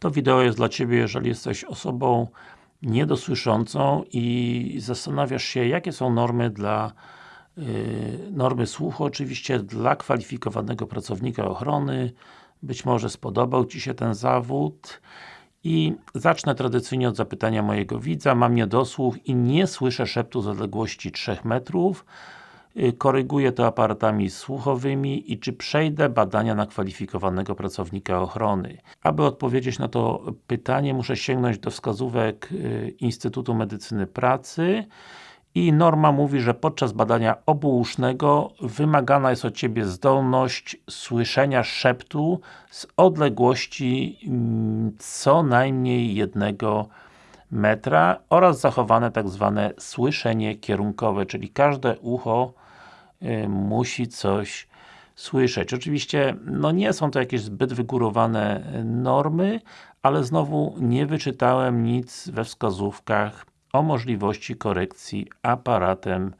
To wideo jest dla Ciebie, jeżeli jesteś osobą niedosłyszącą i zastanawiasz się, jakie są normy dla yy, normy słuchu, oczywiście dla kwalifikowanego pracownika ochrony. Być może spodobał Ci się ten zawód i zacznę tradycyjnie od zapytania mojego widza. Mam niedosłuch i nie słyszę szeptu z odległości 3 metrów. Y, koryguję to aparatami słuchowymi i czy przejdę badania na kwalifikowanego pracownika ochrony. Aby odpowiedzieć na to pytanie muszę sięgnąć do wskazówek y, Instytutu Medycyny Pracy i norma mówi, że podczas badania obuusznego wymagana jest od Ciebie zdolność słyszenia szeptu z odległości mm, co najmniej jednego metra oraz zachowane tak zwane słyszenie kierunkowe, czyli każde ucho y, musi coś słyszeć. Oczywiście, no nie są to jakieś zbyt wygórowane normy, ale znowu nie wyczytałem nic we wskazówkach o możliwości korekcji aparatem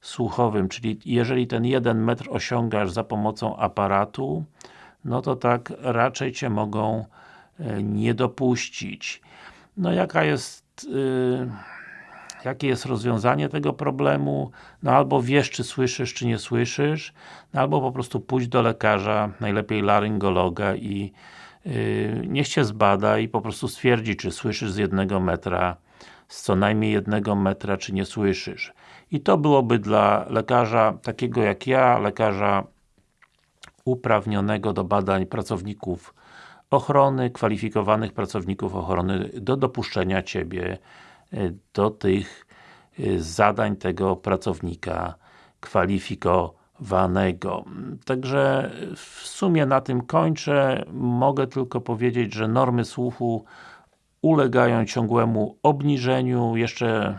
słuchowym, czyli jeżeli ten 1 metr osiągasz za pomocą aparatu, no to tak raczej Cię mogą y, nie dopuścić. No jaka jest yy, jakie jest rozwiązanie tego problemu? No albo wiesz, czy słyszysz, czy nie słyszysz, no albo po prostu pójdź do lekarza, najlepiej laryngologa i yy, niech Cię zbada i po prostu stwierdzi, czy słyszysz z jednego metra, z co najmniej jednego metra, czy nie słyszysz. I to byłoby dla lekarza takiego jak ja, lekarza uprawnionego do badań pracowników ochrony, kwalifikowanych pracowników ochrony do dopuszczenia Ciebie e, do tych e, zadań tego pracownika kwalifikowanego. Także w sumie na tym kończę. Mogę tylko powiedzieć, że normy słuchu ulegają ciągłemu obniżeniu. Jeszcze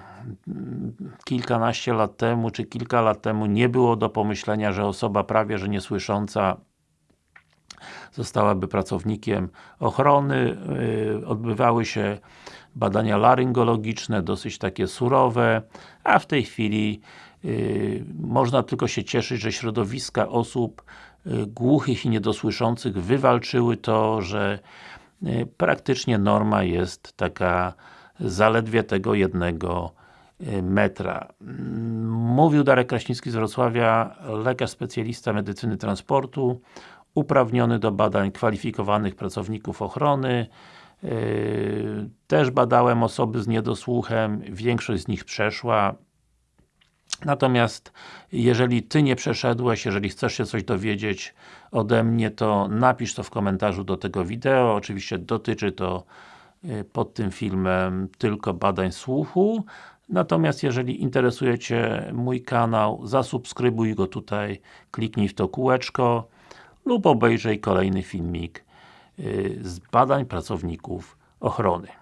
kilkanaście lat temu, czy kilka lat temu nie było do pomyślenia, że osoba prawie, że niesłysząca zostałaby pracownikiem ochrony, yy, odbywały się badania laryngologiczne, dosyć takie surowe, a w tej chwili yy, można tylko się cieszyć, że środowiska osób yy, głuchych i niedosłyszących wywalczyły to, że praktycznie norma jest taka zaledwie tego jednego metra. Mówił Darek Kraśnicki z Wrocławia, lekarz specjalista medycyny transportu uprawniony do badań kwalifikowanych pracowników ochrony. Yy, też badałem osoby z niedosłuchem, większość z nich przeszła. Natomiast jeżeli Ty nie przeszedłeś, jeżeli chcesz się coś dowiedzieć ode mnie, to napisz to w komentarzu do tego wideo. Oczywiście dotyczy to yy, pod tym filmem tylko badań słuchu. Natomiast jeżeli interesuje Cię mój kanał, zasubskrybuj go tutaj, kliknij w to kółeczko lub obejrzyj kolejny filmik y, z badań pracowników ochrony.